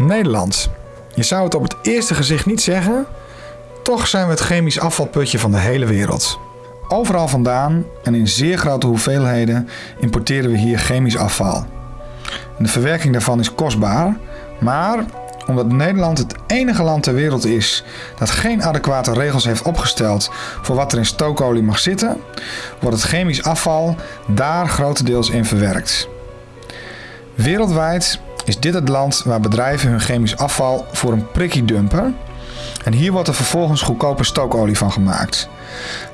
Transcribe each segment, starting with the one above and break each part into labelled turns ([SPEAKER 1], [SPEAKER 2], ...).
[SPEAKER 1] Nederland. Je zou het op het eerste gezicht niet zeggen, toch zijn we het chemisch afvalputje van de hele wereld. Overal vandaan en in zeer grote hoeveelheden importeren we hier chemisch afval. de verwerking daarvan is kostbaar, maar omdat Nederland het enige land ter wereld is dat geen adequate regels heeft opgesteld voor wat er in stookolie mag zitten, wordt het chemisch afval daar grotendeels in verwerkt. Wereldwijd is dit het land waar bedrijven hun chemisch afval voor een prikkie dumpen. En hier wordt er vervolgens goedkope stookolie van gemaakt.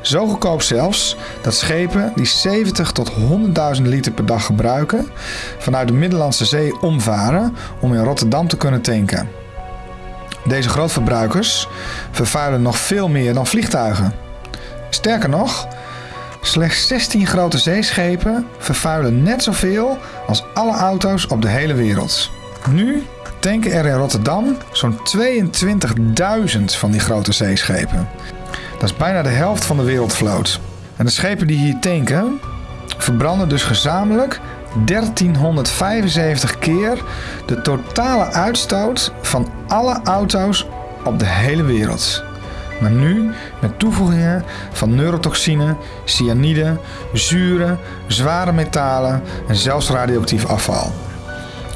[SPEAKER 1] Zo goedkoop zelfs dat schepen die 70 tot 100.000 liter per dag gebruiken, vanuit de Middellandse Zee omvaren om in Rotterdam te kunnen tanken. Deze grootverbruikers vervuilen nog veel meer dan vliegtuigen. Sterker nog, slechts 16 grote zeeschepen vervuilen net zoveel als alle auto's op de hele wereld. Nu tanken er in Rotterdam zo'n 22.000 van die grote zeeschepen. Dat is bijna de helft van de wereldvloot. En de schepen die hier tanken, verbranden dus gezamenlijk 1375 keer de totale uitstoot van alle auto's op de hele wereld. Maar nu met toevoegingen van neurotoxine, cyanide, zuren, zware metalen en zelfs radioactief afval.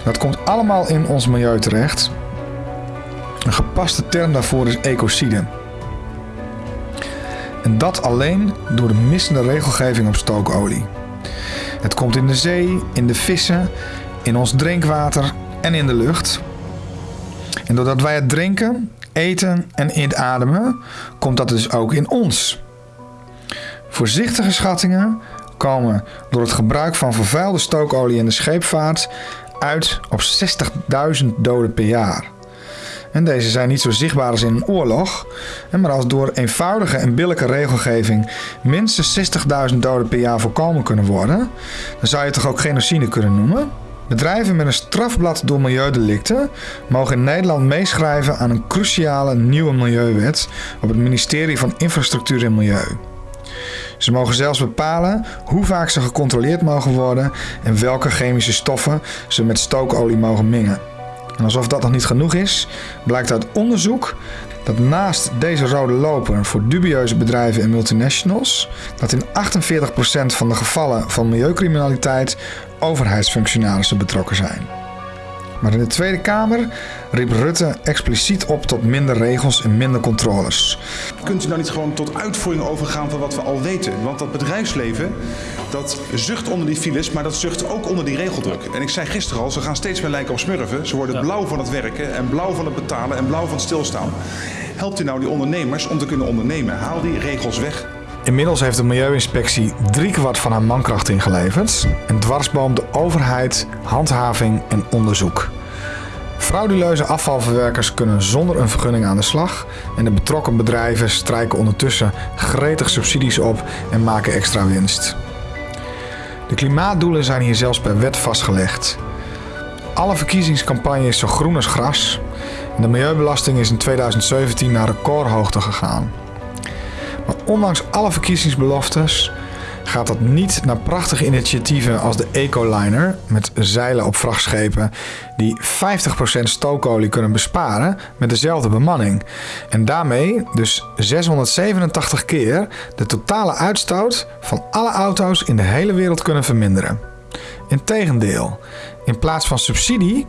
[SPEAKER 1] Dat komt allemaal in ons milieu terecht. Een gepaste term daarvoor is ecocide. En dat alleen door de missende regelgeving op stookolie. Het komt in de zee, in de vissen, in ons drinkwater en in de lucht. En doordat wij het drinken, eten en inademen, komt dat dus ook in ons. Voorzichtige schattingen komen door het gebruik van vervuilde stookolie in de scheepvaart uit op 60.000 doden per jaar. En deze zijn niet zo zichtbaar als in een oorlog. Maar als door eenvoudige en billijke regelgeving minstens 60.000 doden per jaar voorkomen kunnen worden, dan zou je het toch ook genocide kunnen noemen? Bedrijven met een strafblad door milieudelicten mogen in Nederland meeschrijven aan een cruciale nieuwe milieuwet op het ministerie van Infrastructuur en Milieu. Ze mogen zelfs bepalen hoe vaak ze gecontroleerd mogen worden en welke chemische stoffen ze met stookolie mogen mengen. En alsof dat nog niet genoeg is, blijkt uit onderzoek dat naast deze rode loper voor dubieuze bedrijven en multinationals, dat in 48% van de gevallen van milieucriminaliteit overheidsfunctionarissen betrokken zijn. Maar in de Tweede Kamer riep Rutte expliciet op tot minder regels en minder controles.
[SPEAKER 2] Kunt u nou niet gewoon tot uitvoering overgaan van wat we al weten? Want dat bedrijfsleven, dat zucht onder die files, maar dat zucht ook onder die regeldruk. En ik zei gisteren al, ze gaan steeds meer lijken op smurfen. Ze worden blauw van het werken en blauw van het betalen en blauw van het stilstaan. Helpt u nou die ondernemers om te kunnen ondernemen? Haal die regels weg.
[SPEAKER 1] Inmiddels heeft de Milieuinspectie driekwart van haar mankracht ingeleverd en dwarsboomt de overheid, handhaving en onderzoek. Frauduleuze afvalverwerkers kunnen zonder een vergunning aan de slag en de betrokken bedrijven strijken ondertussen gretig subsidies op en maken extra winst. De klimaatdoelen zijn hier zelfs per wet vastgelegd. Alle verkiezingscampagnes zo groen als gras en de milieubelasting is in 2017 naar recordhoogte gegaan. Ondanks alle verkiezingsbeloftes gaat dat niet naar prachtige initiatieven als de Ecoliner met zeilen op vrachtschepen die 50% stookolie kunnen besparen met dezelfde bemanning. En daarmee dus 687 keer de totale uitstoot van alle auto's in de hele wereld kunnen verminderen. Integendeel, in plaats van subsidie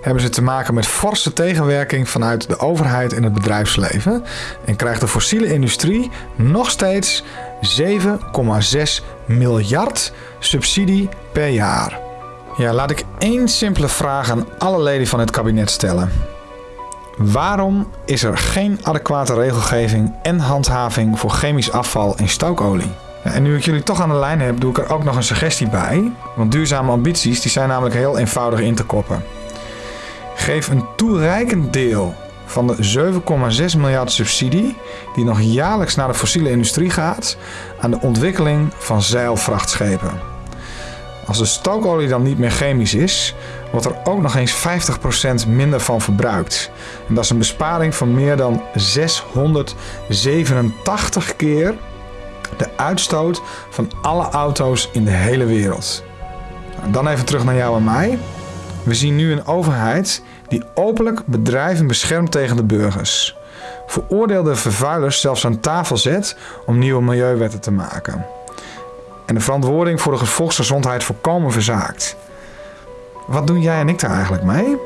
[SPEAKER 1] hebben ze te maken met forse tegenwerking vanuit de overheid en het bedrijfsleven en krijgt de fossiele industrie nog steeds 7,6 miljard subsidie per jaar. Ja, laat ik één simpele vraag aan alle leden van het kabinet stellen. Waarom is er geen adequate regelgeving en handhaving voor chemisch afval en stookolie? En nu ik jullie toch aan de lijn heb, doe ik er ook nog een suggestie bij. Want duurzame ambities die zijn namelijk heel eenvoudig in te koppen. Geef een toereikend deel van de 7,6 miljard subsidie die nog jaarlijks naar de fossiele industrie gaat aan de ontwikkeling van zeilvrachtschepen. Als de stookolie dan niet meer chemisch is, wordt er ook nog eens 50% minder van verbruikt. En dat is een besparing van meer dan 687 keer de uitstoot van alle auto's in de hele wereld. Dan even terug naar jou en mij. We zien nu een overheid die openlijk bedrijven beschermt tegen de burgers. Veroordeelde vervuilers zelfs aan tafel zet om nieuwe milieuwetten te maken. En de verantwoording voor de volksgezondheid volkomen verzaakt. Wat doen jij en ik daar eigenlijk mee?